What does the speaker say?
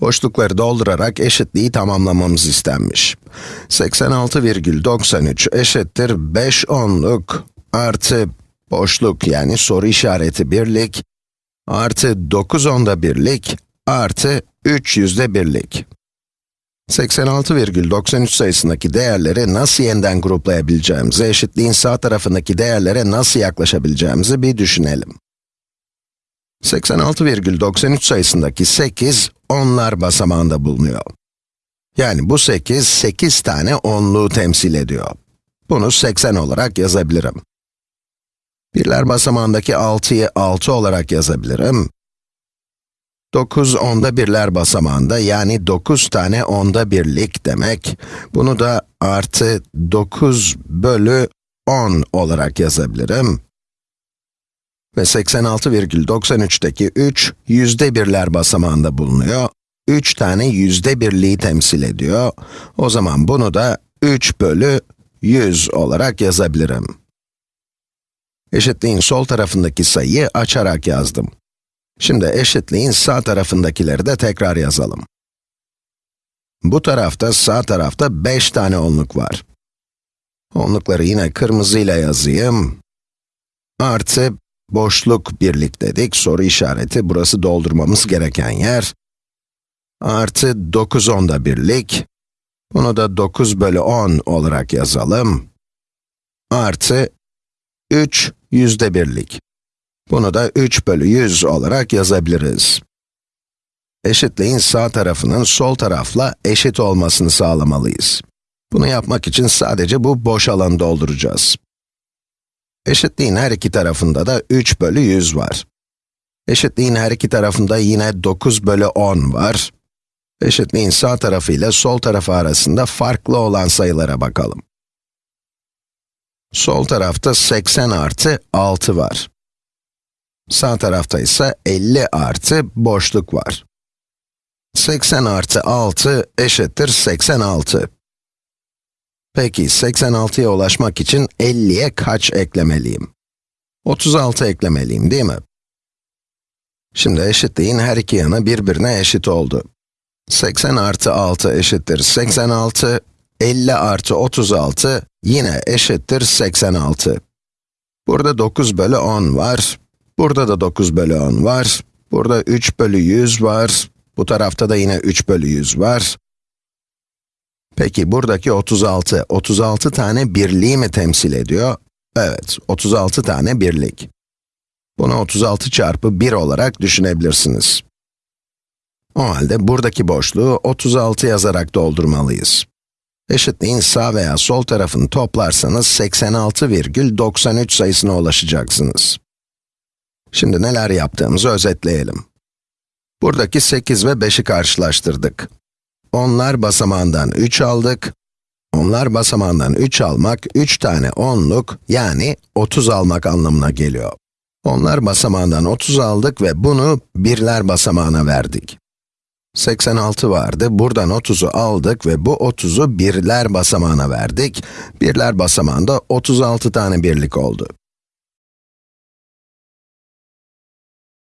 Boşlukları doldurarak eşitliği tamamlamamız istenmiş. 86,93 eşittir 5 onluk artı boşluk yani soru işareti birlik artı 9 onda birlik artı 3 yüzde birlik. 86,93 sayısındaki değerleri nasıl yeniden gruplayabileceğimizi, eşitliğin sağ tarafındaki değerlere nasıl yaklaşabileceğimizi bir düşünelim. 86,93 sayısındaki 8, onlar basamağında bulunuyor. Yani bu 8, 8 tane onluğu temsil ediyor. Bunu 80 olarak yazabilirim. Birler basamağındaki 6'yı 6 olarak yazabilirim. 9 onda birler basamağında yani 9 tane onda birlik demek. Bunu da artı 9 bölü 10 olarak yazabilirim. Ve 86,93'teki 3, yüzde birler basamağında bulunuyor. 3 tane yüzde birliği temsil ediyor. O zaman bunu da 3 bölü 100 olarak yazabilirim. Eşitliğin sol tarafındaki sayıyı açarak yazdım. Şimdi eşitliğin sağ tarafındakileri de tekrar yazalım. Bu tarafta, sağ tarafta 5 tane onluk var. Onlukları yine kırmızıyla yazayım. Artı, boşluk birlik dedik, soru işareti, burası doldurmamız gereken yer. Artı 9 onda birlik. Bunu da 9 bölü 10 olarak yazalım. Artı 3 yüzde birlik. Bunu da 3 bölü 100 olarak yazabiliriz. Eşitliğin sağ tarafının sol tarafla eşit olmasını sağlamalıyız. Bunu yapmak için sadece bu boş alanı dolduracağız. Eşitliğin her iki tarafında da 3 bölü 100 var. Eşitliğin her iki tarafında yine 9 bölü 10 var. Eşitliğin sağ tarafı ile sol tarafı arasında farklı olan sayılara bakalım. Sol tarafta 80 artı 6 var. Sağ tarafta ise 50 artı boşluk var. 80 artı 6 eşittir 86. Peki 86'ya ulaşmak için 50'ye kaç eklemeliyim? 36 eklemeliyim değil mi? Şimdi eşitliğin her iki yanı birbirine eşit oldu. 80 artı 6 eşittir 86, 50 artı 36 yine eşittir 86. Burada 9 bölü 10 var, burada da 9 bölü 10 var, burada 3 bölü 100 var, bu tarafta da yine 3 bölü 100 var. Peki buradaki 36, 36 tane birliği mi temsil ediyor? Evet, 36 tane birlik. Bunu 36 çarpı 1 olarak düşünebilirsiniz. O halde buradaki boşluğu 36 yazarak doldurmalıyız. Eşitliğin sağ veya sol tarafını toplarsanız 86,93 sayısına ulaşacaksınız. Şimdi neler yaptığımızı özetleyelim. Buradaki 8 ve 5'i karşılaştırdık. Onlar basamağından 3 aldık. Onlar basamağından 3 almak, 3 tane onluk, yani 30 almak anlamına geliyor. Onlar basamağından 30 aldık ve bunu birler basamağına verdik. 86 vardı, buradan 30'u aldık ve bu 30'u birler basamağına verdik. Birler basamağında 36 tane birlik oldu.